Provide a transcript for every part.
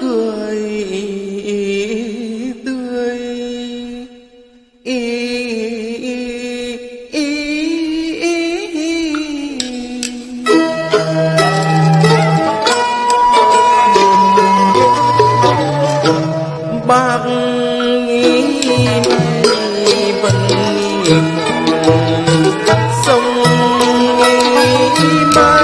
cười tươi. Bác nghĩ vẫn sông nghĩ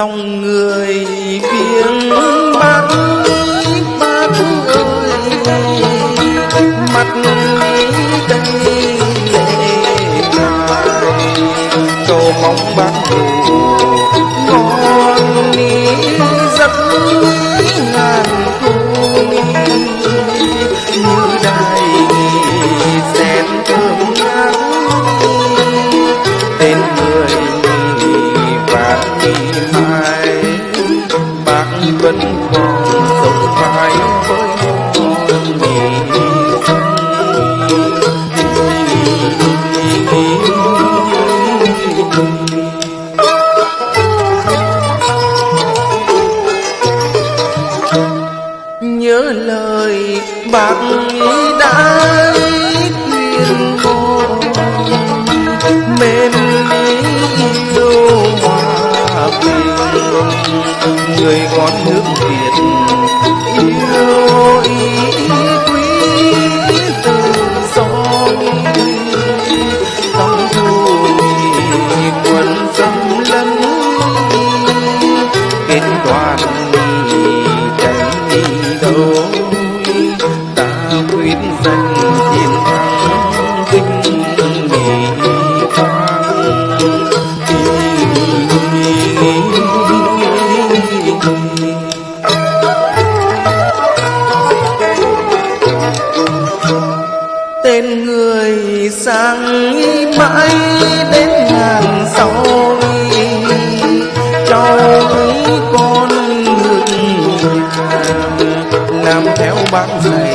dòng người viếng bắc vẫn còn sống mãi với con mình nhớ lời bạn đã biết danh tiền thang tinh nghỉ tên người sang mãi đến ngàn sau châu con ngược làm theo bác dạy.